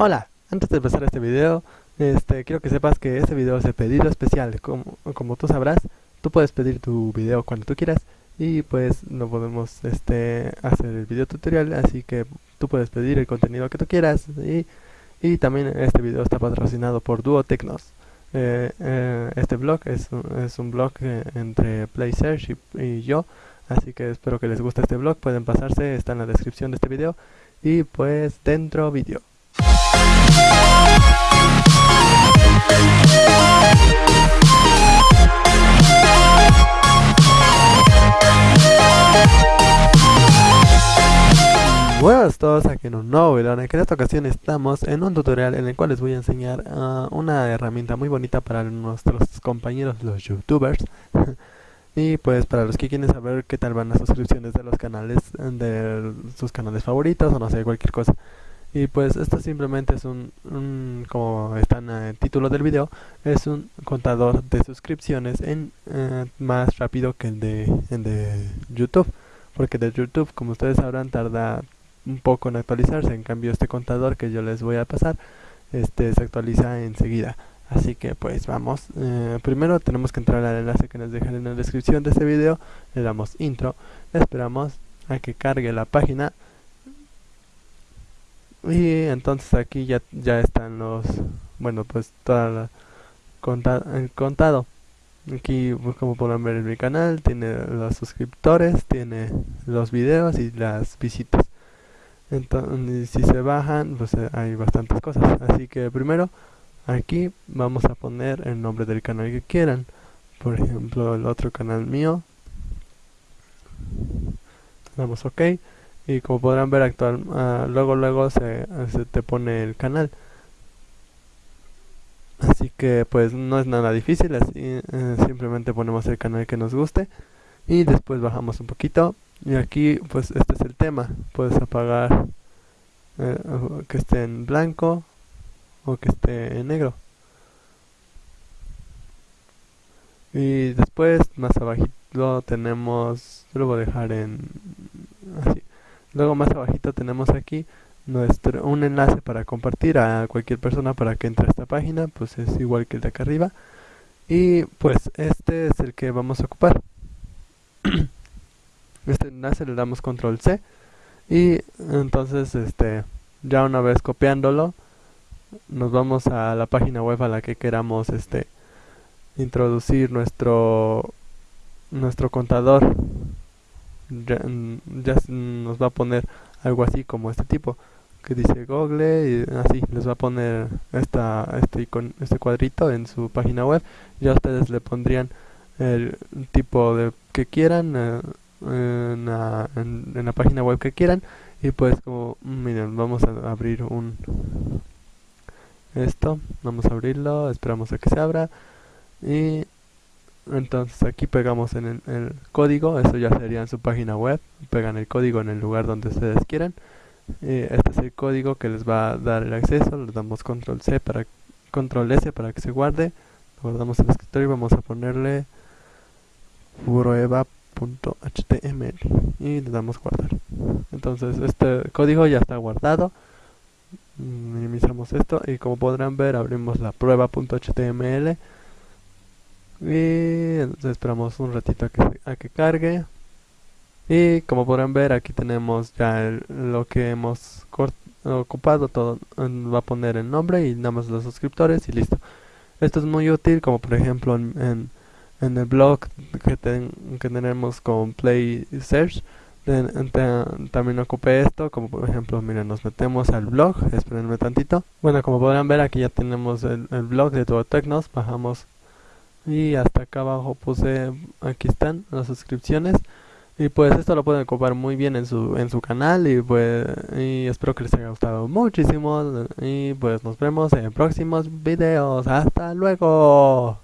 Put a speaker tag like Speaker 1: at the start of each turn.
Speaker 1: Hola, antes de empezar este video, este, quiero que sepas que este video es de pedido especial. Como, como tú sabrás, tú puedes pedir tu video cuando tú quieras y pues no podemos este, hacer el video tutorial, así que tú puedes pedir el contenido que tú quieras y, y también este video está patrocinado por Duo Tecnos. Eh, eh, este blog es, es un blog eh, entre PlaySearch y, y yo, así que espero que les guste este blog, pueden pasarse, está en la descripción de este video y pues dentro vídeo. Buenas a todos aquí en un nuevo video. Que en esta ocasión estamos en un tutorial en el cual les voy a enseñar uh, una herramienta muy bonita para nuestros compañeros los youtubers. Y pues para los que quieren saber qué tal van las suscripciones de los canales de sus canales favoritos o no sé cualquier cosa y pues esto simplemente es un, como está en el título del video, es un contador de suscripciones en eh, más rápido que el de, el de YouTube. Porque de YouTube, como ustedes sabrán, tarda un poco en actualizarse. En cambio, este contador que yo les voy a pasar, este se actualiza enseguida. Así que pues vamos, eh, primero tenemos que entrar al enlace que nos dejan en la descripción de este video, le damos intro, esperamos a que cargue la página y entonces aquí ya, ya están los, bueno pues toda la el contado. Aquí pues, como podrán ver en mi canal tiene los suscriptores, tiene los videos y las visitas. Entonces si se bajan pues eh, hay bastantes cosas. Así que primero aquí vamos a poner el nombre del canal que quieran. Por ejemplo el otro canal mío. Damos ok y como podrán ver actual uh, luego luego se, se, te pone el canal. Así que pues no es nada difícil así eh, simplemente ponemos el canal que nos guste y después bajamos un poquito. Y aquí pues este es el tema. Puedes apagar eh, que esté en blanco o que esté en negro. Y después más abajito tenemos lo voy a dejar en así Luego más abajito tenemos aquí nuestro un enlace para compartir a cualquier persona para que entre a esta página, pues es igual que el de acá arriba. Y pues este es el que vamos a ocupar. este enlace le damos control C y entonces este ya una vez copiándolo nos vamos a la página web a la que queramos este introducir nuestro nuestro contador ya, nos va a poner algo así como este tipo que dice Google y así les va a poner esta, este, este cuadrito en su página web ya ustedes le pondrían el tipo de que quieran eh, en, la, en, la página web que quieran y pues como miren vamos a abrir un esto vamos a abrirlo esperamos a que se abra y entonces aquí pegamos en el, código, eso ya sería en su página web, pegan el código en el lugar donde ustedes quieran. este es el código que les va a dar el acceso, le damos control C para control S para que se guarde, guardamos el escritorio y vamos a ponerle prueba.html y le damos guardar. Entonces este código ya está guardado. Minimizamos esto y como podrán ver abrimos la prueba.html y esperamos un ratito a que, a que cargue. Y como podrán ver aquí tenemos ya lo que hemos ocupado todo va a poner el nombre y nada más los suscriptores y listo. Esto es muy útil como por ejemplo en, en, el blog que, que tenemos con play search. También ocupé esto como por ejemplo miren nos metemos al blog espérenme tantito. Bueno como podrán ver aquí ya tenemos el, el blog de todo Tecnos bajamos y hasta acá abajo puse aquí están las suscripciones. Y pues esto lo pueden ocupar muy bien en su en su canal y pues y espero que les haya gustado muchísimo. Y pues nos vemos en próximos videos. Hasta luego